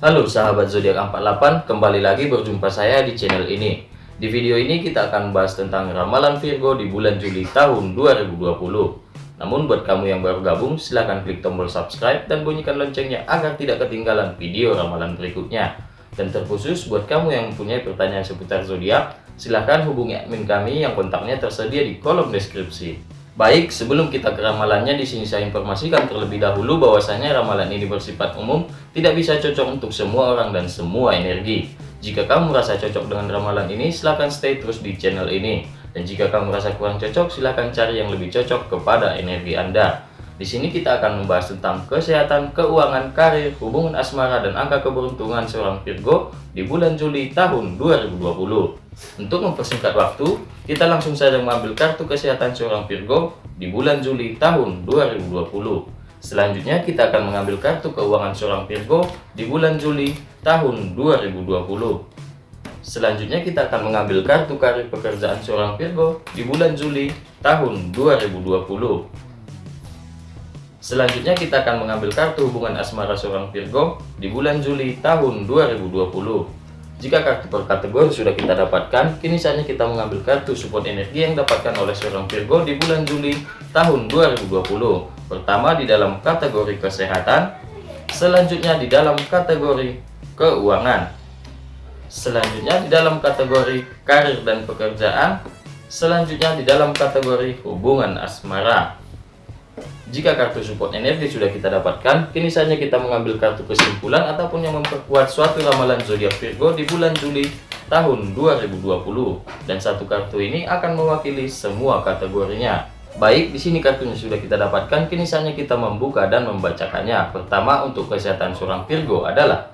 Halo sahabat zodiak 48, kembali lagi berjumpa saya di channel ini. Di video ini kita akan bahas tentang ramalan Virgo di bulan Juli tahun 2020. Namun buat kamu yang baru gabung, silahkan klik tombol subscribe dan bunyikan loncengnya agar tidak ketinggalan video ramalan berikutnya. Dan terkhusus buat kamu yang mempunyai pertanyaan seputar zodiak, silahkan hubungi admin kami yang kontaknya tersedia di kolom deskripsi. Baik, sebelum kita ke ramalannya, di sini saya informasikan terlebih dahulu bahwasanya ramalan ini bersifat umum, tidak bisa cocok untuk semua orang dan semua energi. Jika kamu merasa cocok dengan ramalan ini, silahkan stay terus di channel ini. Dan jika kamu merasa kurang cocok, silahkan cari yang lebih cocok kepada energi Anda. Di sini kita akan membahas tentang kesehatan, keuangan, karir, hubungan asmara, dan angka keberuntungan seorang Virgo di bulan Juli tahun 2020. Untuk mempersingkat waktu, kita langsung saja mengambil kartu kesehatan seorang Virgo di bulan Juli tahun 2020. Selanjutnya kita akan mengambil kartu keuangan seorang Virgo di bulan Juli tahun 2020. Selanjutnya kita akan mengambil kartu karir pekerjaan seorang Virgo di bulan Juli tahun 2020. Selanjutnya kita akan mengambil kartu hubungan asmara seorang Virgo di bulan Juli tahun 2020. Jika kartu per kategori sudah kita dapatkan, kini saatnya kita mengambil kartu support energi yang dapatkan oleh seorang Virgo di bulan Juli tahun 2020. Pertama di dalam kategori kesehatan, selanjutnya di dalam kategori keuangan, selanjutnya di dalam kategori karir dan pekerjaan, selanjutnya di dalam kategori hubungan asmara. Jika kartu support energi sudah kita dapatkan, kini saatnya kita mengambil kartu kesimpulan ataupun yang memperkuat suatu ramalan zodiak Virgo di bulan Juli tahun 2020. Dan satu kartu ini akan mewakili semua kategorinya. Baik, di sini kartunya sudah kita dapatkan, kini saatnya kita membuka dan membacakannya. Pertama, untuk kesehatan seorang Virgo adalah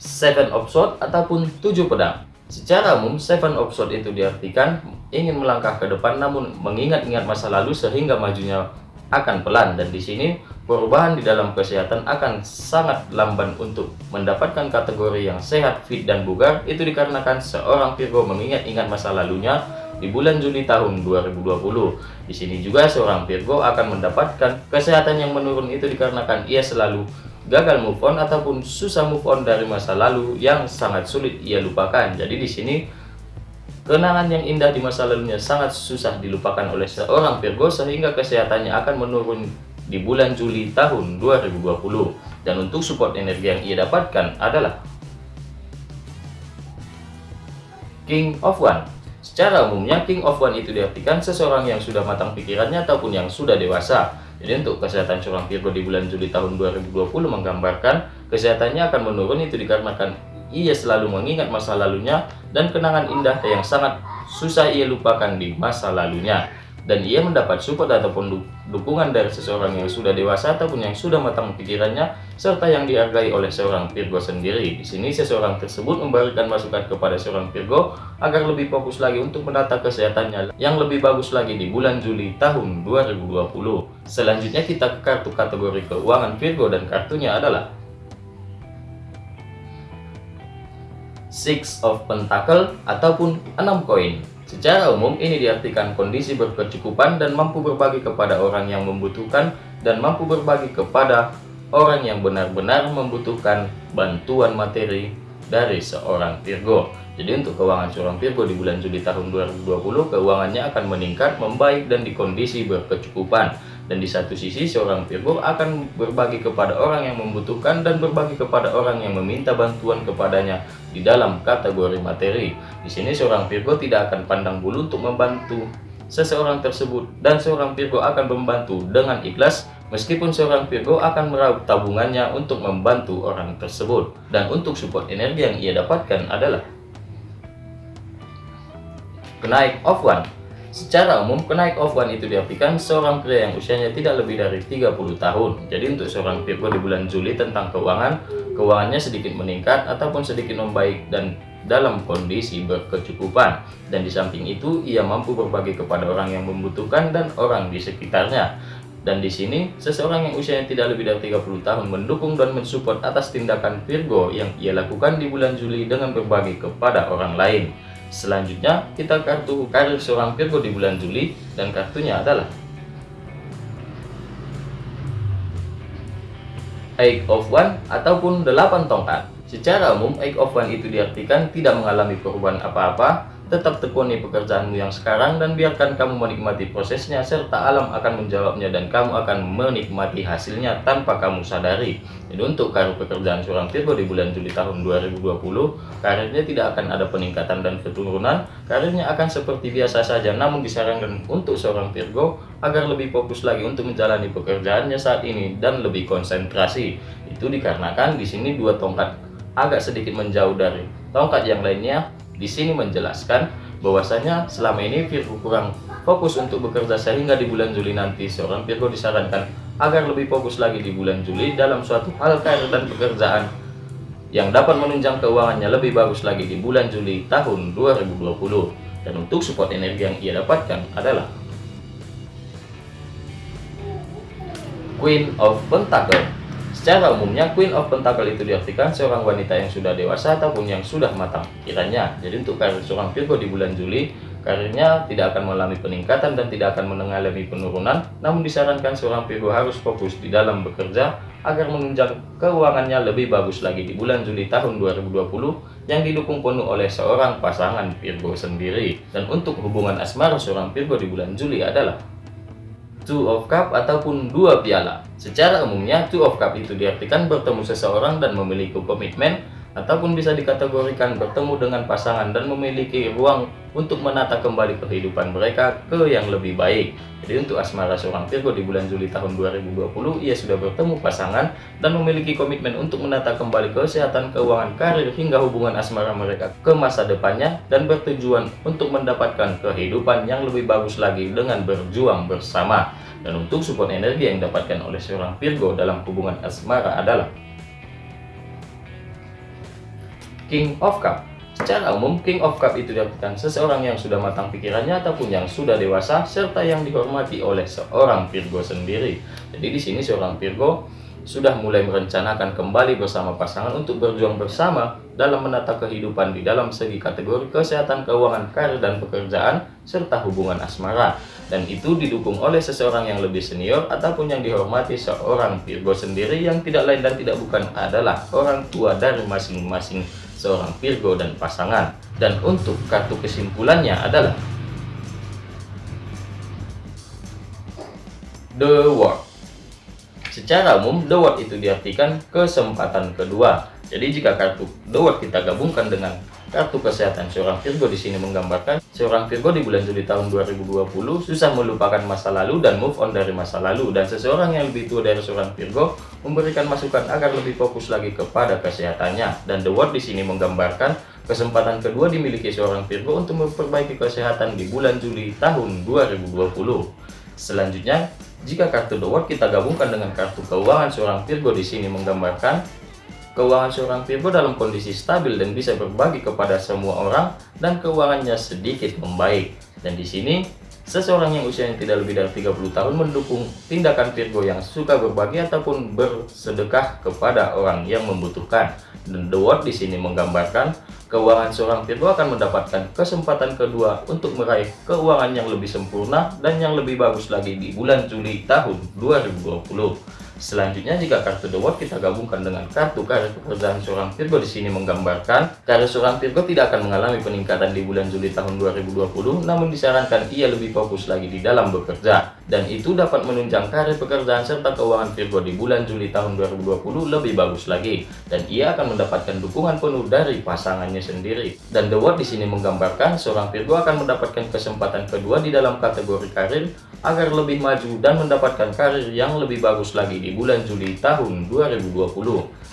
Seven of Swords ataupun tujuh pedang. Secara umum, Seven of Swords itu diartikan ingin melangkah ke depan namun mengingat-ingat masa lalu sehingga majunya akan pelan dan di sini perubahan di dalam kesehatan akan sangat lamban untuk mendapatkan kategori yang sehat, fit, dan bugar itu dikarenakan seorang Virgo mengingat-ingat masa lalunya di bulan Juli tahun 2020. Di sini juga seorang Virgo akan mendapatkan kesehatan yang menurun itu dikarenakan ia selalu gagal move on ataupun susah move on dari masa lalu yang sangat sulit ia lupakan. Jadi di sini kenangan yang indah di masa lalunya sangat susah dilupakan oleh seorang Virgo sehingga kesehatannya akan menurun di bulan Juli tahun 2020. Dan untuk support energi yang ia dapatkan adalah King of One. Secara umumnya King of One itu diartikan seseorang yang sudah matang pikirannya ataupun yang sudah dewasa jadi untuk kesehatan seorang Virgo di bulan Juli tahun 2020 menggambarkan kesehatannya akan menurun itu dikarenakan ia selalu mengingat masa lalunya dan kenangan indah yang sangat susah ia lupakan di masa lalunya dan ia mendapat support ataupun dukungan dari seseorang yang sudah dewasa ataupun yang sudah matang pikirannya serta yang dihargai oleh seorang Virgo sendiri. Di sini seseorang tersebut memberikan masukan kepada seorang Virgo agar lebih fokus lagi untuk menata kesehatannya yang lebih bagus lagi di bulan Juli tahun 2020. Selanjutnya kita ke kartu kategori keuangan Virgo dan kartunya adalah Six of Pentacle ataupun 6 koin. Secara umum, ini diartikan kondisi berkecukupan dan mampu berbagi kepada orang yang membutuhkan dan mampu berbagi kepada orang yang benar-benar membutuhkan bantuan materi dari seorang Virgo. Jadi untuk keuangan seorang Virgo di bulan Juli tahun 2020, keuangannya akan meningkat, membaik, dan di kondisi berkecukupan. Dan di satu sisi, seorang Virgo akan berbagi kepada orang yang membutuhkan dan berbagi kepada orang yang meminta bantuan kepadanya di dalam kategori materi. Di sini seorang Virgo tidak akan pandang bulu untuk membantu seseorang tersebut dan seorang Virgo akan membantu dengan ikhlas meskipun seorang Virgo akan meraup tabungannya untuk membantu orang tersebut. Dan untuk support energi yang ia dapatkan adalah kenaik of one Secara umum, kenaik one itu diartikan seorang pria yang usianya tidak lebih dari 30 tahun. Jadi untuk seorang Virgo di bulan Juli tentang keuangan, keuangannya sedikit meningkat ataupun sedikit membaik dan dalam kondisi berkecukupan. Dan di samping itu, ia mampu berbagi kepada orang yang membutuhkan dan orang di sekitarnya. Dan di sini, seseorang yang usianya tidak lebih dari 30 tahun mendukung dan mensupport atas tindakan Virgo yang ia lakukan di bulan Juli dengan berbagi kepada orang lain. Selanjutnya, kita kartu karir seorang Virgo di bulan Juli dan kartunya adalah Eight of One ataupun delapan tongkat. Secara umum, Eight of One itu diartikan tidak mengalami perubahan apa-apa, Tetap tekuni pekerjaanmu yang sekarang dan biarkan kamu menikmati prosesnya serta alam akan menjawabnya dan kamu akan menikmati hasilnya tanpa kamu sadari. Jadi untuk karir pekerjaan seorang Virgo di bulan Juli tahun 2020, karirnya tidak akan ada peningkatan dan keturunan, karirnya akan seperti biasa saja namun disarankan untuk seorang Virgo agar lebih fokus lagi untuk menjalani pekerjaannya saat ini dan lebih konsentrasi. Itu dikarenakan di sini dua tongkat agak sedikit menjauh dari tongkat yang lainnya di sini menjelaskan bahwasanya selama ini Virgo kurang fokus untuk bekerja sehingga di bulan Juli nanti seorang Virgo disarankan agar lebih fokus lagi di bulan Juli dalam suatu hal karir dan pekerjaan yang dapat menunjang keuangannya lebih bagus lagi di bulan Juli tahun 2020 dan untuk support energi yang ia dapatkan adalah Queen of Pentacle Secara umumnya, Queen of Pentacle itu diartikan seorang wanita yang sudah dewasa ataupun yang sudah matang kiranya. Jadi untuk karir seorang Virgo di bulan Juli, karirnya tidak akan mengalami peningkatan dan tidak akan mengalami penurunan, namun disarankan seorang Virgo harus fokus di dalam bekerja agar menunjang keuangannya lebih bagus lagi di bulan Juli tahun 2020 yang didukung penuh oleh seorang pasangan Virgo sendiri. Dan untuk hubungan asmara seorang Virgo di bulan Juli adalah two of cup ataupun dua piala. Secara umumnya, two of cup itu diartikan bertemu seseorang dan memiliki komitmen ataupun bisa dikategorikan bertemu dengan pasangan dan memiliki ruang untuk menata kembali kehidupan mereka ke yang lebih baik. Jadi untuk asmara seorang Virgo di bulan Juli tahun 2020, ia sudah bertemu pasangan dan memiliki komitmen untuk menata kembali kesehatan keuangan karir hingga hubungan asmara mereka ke masa depannya dan bertujuan untuk mendapatkan kehidupan yang lebih bagus lagi dengan berjuang bersama. Dan untuk support energi yang didapatkan oleh seorang Virgo dalam hubungan asmara adalah King of Cup Secara umum, King of Cup itu diartikan seseorang yang sudah matang pikirannya ataupun yang sudah dewasa serta yang dihormati oleh seorang Virgo sendiri. Jadi di sini seorang Virgo sudah mulai merencanakan kembali bersama pasangan untuk berjuang bersama dalam menata kehidupan di dalam segi kategori kesehatan keuangan karir dan pekerjaan serta hubungan asmara dan itu didukung oleh seseorang yang lebih senior ataupun yang dihormati seorang Virgo sendiri yang tidak lain dan tidak bukan adalah orang tua dari masing-masing seorang Virgo dan pasangan dan untuk kartu kesimpulannya adalah The World Secara umum, The Word itu diartikan kesempatan kedua. Jadi jika kartu The Word kita gabungkan dengan kartu kesehatan seorang Virgo di sini menggambarkan seorang Virgo di bulan Juli tahun 2020 susah melupakan masa lalu dan move on dari masa lalu dan seseorang yang lebih tua dari seorang Virgo memberikan masukan agar lebih fokus lagi kepada kesehatannya dan The Word di sini menggambarkan kesempatan kedua dimiliki seorang Virgo untuk memperbaiki kesehatan di bulan Juli tahun 2020. Selanjutnya, jika kartu The World kita gabungkan dengan kartu keuangan seorang Virgo di sini menggambarkan keuangan seorang Virgo dalam kondisi stabil dan bisa berbagi kepada semua orang dan keuangannya sedikit membaik. Dan di sini seseorang yang usianya tidak lebih dari 30 tahun mendukung tindakan Virgo yang suka berbagi ataupun bersedekah kepada orang yang membutuhkan. Dan The World di sini menggambarkan keuangan seorang Virgo akan mendapatkan kesempatan kedua untuk meraih keuangan yang lebih sempurna dan yang lebih bagus lagi di bulan Juli tahun 2020. Selanjutnya jika kartu The World kita gabungkan dengan kartu karir pekerjaan seorang Virgo di sini menggambarkan karir seorang Virgo tidak akan mengalami peningkatan di bulan Juli tahun 2020 namun disarankan ia lebih fokus lagi di dalam bekerja dan itu dapat menunjang karir pekerjaan serta keuangan Virgo di bulan Juli tahun 2020 lebih bagus lagi dan ia akan mendapatkan dukungan penuh dari pasangannya sendiri dan The World di sini menggambarkan seorang Virgo akan mendapatkan kesempatan kedua di dalam kategori karir agar lebih maju dan mendapatkan karir yang lebih bagus lagi di bulan Juli tahun 2020.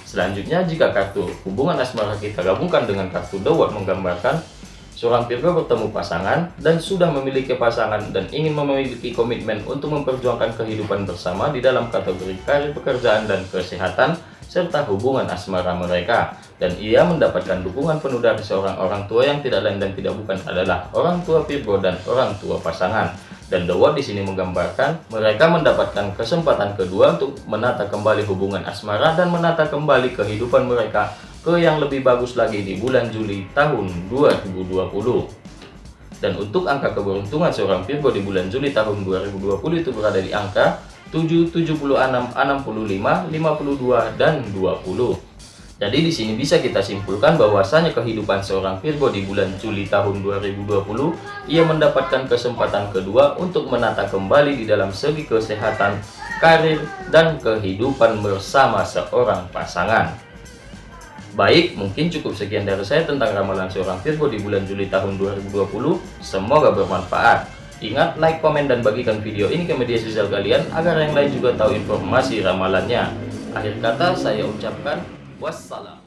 Selanjutnya, jika kartu hubungan asmara kita gabungkan dengan kartu The World menggambarkan seorang Virgo bertemu pasangan dan sudah memiliki pasangan dan ingin memiliki komitmen untuk memperjuangkan kehidupan bersama di dalam kategori karir pekerjaan dan kesehatan serta hubungan asmara mereka. Dan ia mendapatkan dukungan penuh dari seorang orang tua yang tidak lain dan tidak bukan adalah orang tua Virgo dan orang tua pasangan. Dan The World di sini menggambarkan mereka mendapatkan kesempatan kedua untuk menata kembali hubungan asmara dan menata kembali kehidupan mereka ke yang lebih bagus lagi di bulan Juli tahun 2020. Dan untuk angka keberuntungan seorang Virgo di bulan Juli tahun 2020 itu berada di angka 7, 76, 65, 52, dan 20. Jadi di sini bisa kita simpulkan bahwasanya kehidupan seorang Virgo di bulan Juli tahun 2020 ia mendapatkan kesempatan kedua untuk menata kembali di dalam segi kesehatan, karir, dan kehidupan bersama seorang pasangan. Baik, mungkin cukup sekian dari saya tentang ramalan seorang Virgo di bulan Juli tahun 2020. Semoga bermanfaat. Ingat, like, komen, dan bagikan video ini ke media sosial kalian agar yang lain juga tahu informasi ramalannya. Akhir kata saya ucapkan Wassalam.